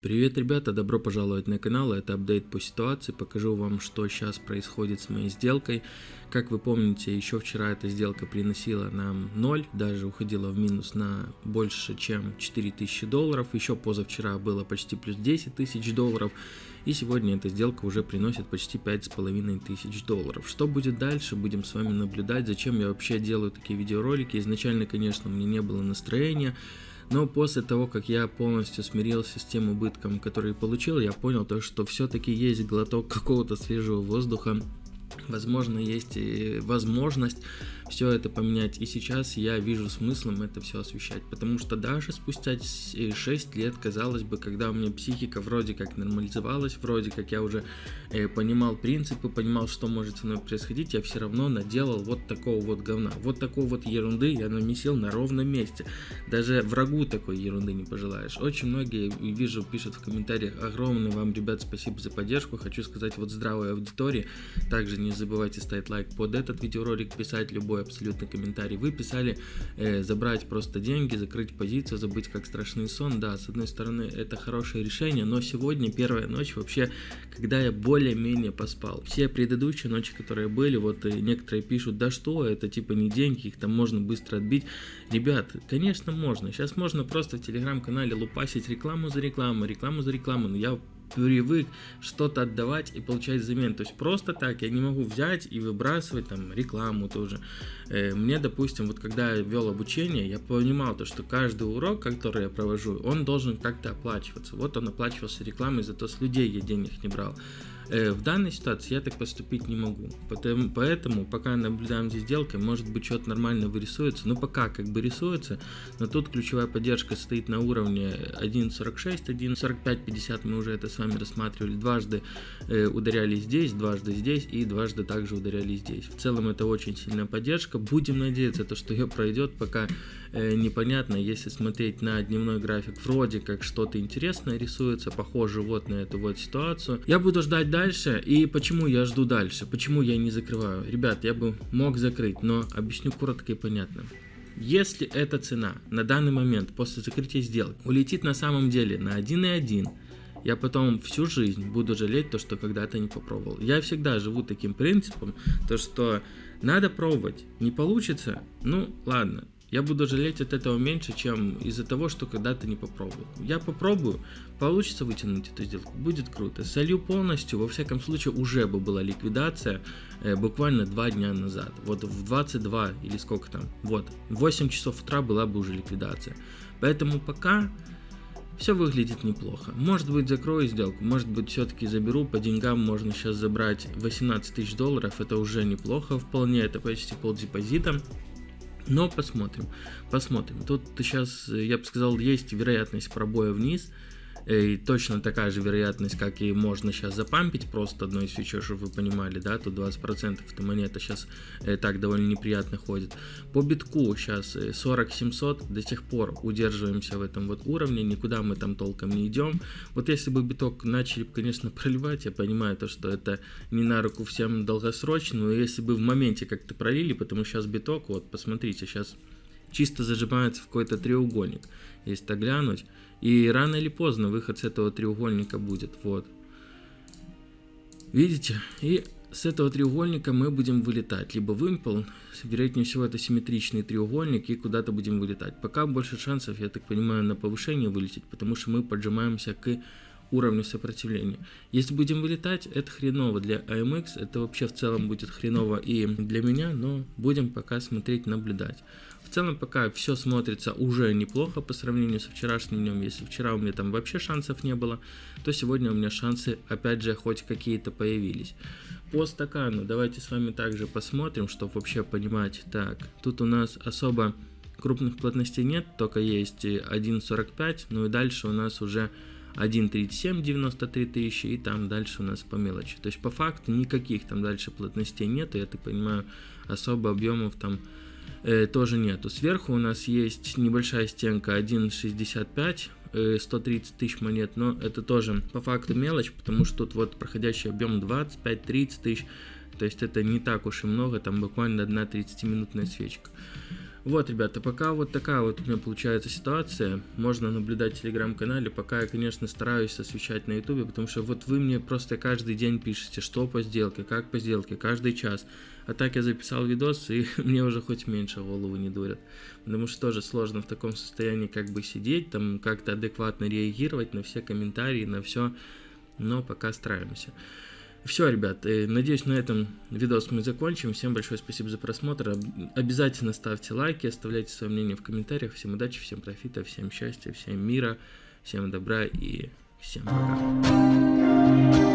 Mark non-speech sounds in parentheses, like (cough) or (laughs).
Привет, ребята, добро пожаловать на канал, это апдейт по ситуации, покажу вам, что сейчас происходит с моей сделкой. Как вы помните, еще вчера эта сделка приносила нам 0, даже уходила в минус на больше, чем 4000 долларов, еще позавчера было почти плюс 10 тысяч долларов, и сегодня эта сделка уже приносит почти 5500 долларов. Что будет дальше, будем с вами наблюдать, зачем я вообще делаю такие видеоролики, изначально, конечно, мне не было настроения, но после того, как я полностью смирился с тем убытком, который получил, я понял то, что все-таки есть глоток какого-то свежего воздуха. Возможно, есть и возможность все это поменять. И сейчас я вижу смыслом это все освещать. Потому что даже спустя 6 лет, казалось бы, когда у меня психика вроде как нормализовалась, вроде как я уже э, понимал принципы, понимал, что может со мной происходить, я все равно наделал вот такого вот говна. Вот такой вот ерунды я намесил на ровном месте. Даже врагу такой ерунды не пожелаешь. Очень многие, вижу, пишут в комментариях, огромное вам, ребят, спасибо за поддержку. Хочу сказать вот здравой аудитории. Также не забывайте ставить лайк под этот видеоролик, писать любой абсолютно комментарий. Вы писали э, забрать просто деньги, закрыть позицию, забыть как страшный сон. Да, с одной стороны это хорошее решение, но сегодня первая ночь вообще, когда я более-менее поспал. Все предыдущие ночи, которые были, вот и некоторые пишут, да что, это типа не деньги, их там можно быстро отбить. Ребят, конечно можно. Сейчас можно просто в телеграм-канале лупасить рекламу за рекламу, рекламу за рекламу, но я привык что-то отдавать и получать взамен. То есть просто так я не могу взять и выбрасывать там рекламу тоже. Э, мне, допустим, вот когда я вел обучение, я понимал то, что каждый урок, который я провожу, он должен как-то оплачиваться. Вот он оплачивался рекламой, зато с людей я денег не брал. Э, в данной ситуации я так поступить не могу. Поэтому, поэтому пока наблюдаем за сделкой, может быть что-то нормально вырисуется. Но пока как бы рисуется, но тут ключевая поддержка стоит на уровне 1.46, 1.45, 50 мы уже это с вами рассматривали. Дважды э, ударяли здесь, дважды здесь и дважды также ударяли здесь. В целом это очень сильная поддержка. Будем надеяться, то, что ее пройдет, пока э, непонятно. Если смотреть на дневной график, вроде как что-то интересное рисуется, похоже вот на эту вот ситуацию. Я буду ждать дальше. И почему я жду дальше? Почему я не закрываю? Ребят, я бы мог закрыть, но объясню коротко и понятно. Если эта цена на данный момент после закрытия сделки улетит на самом деле на 1,1, я потом всю жизнь буду жалеть то, что когда-то не попробовал. Я всегда живу таким принципом, то что надо пробовать. Не получится? Ну, ладно, я буду жалеть от этого меньше, чем из-за того, что когда-то не попробую. Я попробую, получится вытянуть эту сделку, будет круто. Солью полностью, во всяком случае, уже бы была ликвидация э, буквально два дня назад. Вот в 22 или сколько там, вот, в 8 часов утра была бы уже ликвидация. Поэтому пока все выглядит неплохо. Может быть закрою сделку, может быть все-таки заберу, по деньгам можно сейчас забрать 18 тысяч долларов, это уже неплохо вполне, это почти пол депозита. Но посмотрим, посмотрим. Тут сейчас, я бы сказал, есть вероятность пробоя вниз. И точно такая же вероятность, как и можно сейчас запампить просто одной свечой, чтобы вы понимали, да, тут 20% эта монета сейчас э, так довольно неприятно ходит. По битку сейчас 40 700, до сих пор удерживаемся в этом вот уровне, никуда мы там толком не идем. Вот если бы биток начали, конечно, (laughs) проливать, я понимаю то, что это не на руку всем долгосрочно, но если бы в моменте как-то пролили, потому что сейчас биток, вот посмотрите, сейчас чисто зажимается в какой-то треугольник, если так глянуть, и рано или поздно выход с этого треугольника будет. Вот. Видите? И с этого треугольника мы будем вылетать. Либо вымпел, вероятнее всего это симметричный треугольник, и куда-то будем вылетать. Пока больше шансов, я так понимаю, на повышение вылететь, потому что мы поджимаемся к уровню сопротивления. Если будем вылетать, это хреново для AMX, это вообще в целом будет хреново и для меня, но будем пока смотреть, наблюдать. В целом пока все смотрится уже неплохо по сравнению со вчерашним днем. Если вчера у меня там вообще шансов не было, то сегодня у меня шансы опять же хоть какие-то появились. По стакану давайте с вами также посмотрим, чтобы вообще понимать. Так, тут у нас особо крупных плотностей нет, только есть 1.45, ну и дальше у нас уже 1.37, 93 тысячи, и там дальше у нас по мелочи. То есть по факту никаких там дальше плотностей нету, я так понимаю, особо объемов там э, тоже нету. Сверху у нас есть небольшая стенка 1.65, 130 э, тысяч монет, но это тоже по факту мелочь, потому что тут вот проходящий объем 25-30 тысяч, то есть это не так уж и много, там буквально одна 30-минутная свечка. Вот, ребята, пока вот такая вот у меня получается ситуация. Можно наблюдать в телеграм-канале. Пока я, конечно, стараюсь освещать на ютубе, потому что вот вы мне просто каждый день пишете, что по сделке, как по сделке, каждый час. А так я записал видос, и (laughs) мне уже хоть меньше голову не дурят. Потому что тоже сложно в таком состоянии как бы сидеть, там как-то адекватно реагировать на все комментарии, на все. Но пока стараемся. Все, ребят, э, надеюсь, на этом видос мы закончим. Всем большое спасибо за просмотр. Обязательно ставьте лайки, оставляйте свое мнение в комментариях. Всем удачи, всем профита, всем счастья, всем мира, всем добра и всем пока.